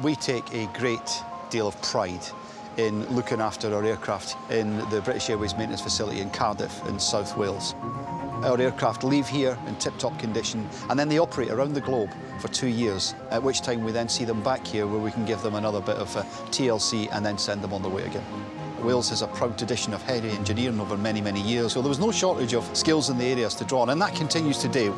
We take a great deal of pride in looking after our aircraft in the British Airways maintenance facility in Cardiff in South Wales. Our aircraft leave here in tip-top condition and then they operate around the globe for two years, at which time we then see them back here where we can give them another bit of uh, TLC and then send them on their way again. Wales has a proud tradition of heavy engineering over many, many years, so there was no shortage of skills in the areas to draw on, and that continues today.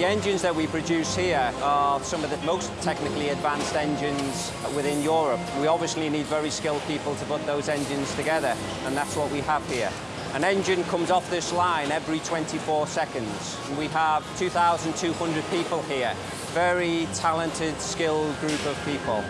The engines that we produce here are some of the most technically advanced engines within Europe. We obviously need very skilled people to put those engines together, and that's what we have here. An engine comes off this line every 24 seconds. We have 2,200 people here. Very talented, skilled group of people.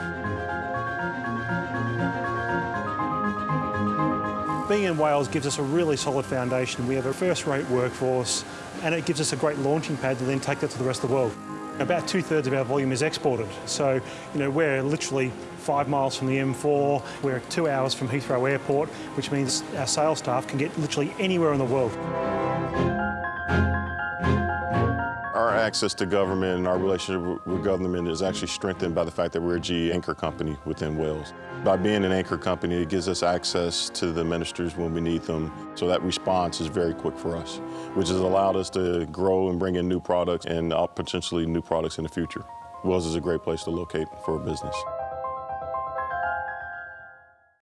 Being in Wales gives us a really solid foundation. We have a first-rate workforce and it gives us a great launching pad to then take that to the rest of the world. About two-thirds of our volume is exported. So, you know, we're literally five miles from the M4. We're two hours from Heathrow Airport, which means our sales staff can get literally anywhere in the world. Access to government and our relationship with government is actually strengthened by the fact that we're a GE anchor company within Wales. By being an anchor company, it gives us access to the ministers when we need them, so that response is very quick for us, which has allowed us to grow and bring in new products and uh, potentially new products in the future. Wales is a great place to locate for a business.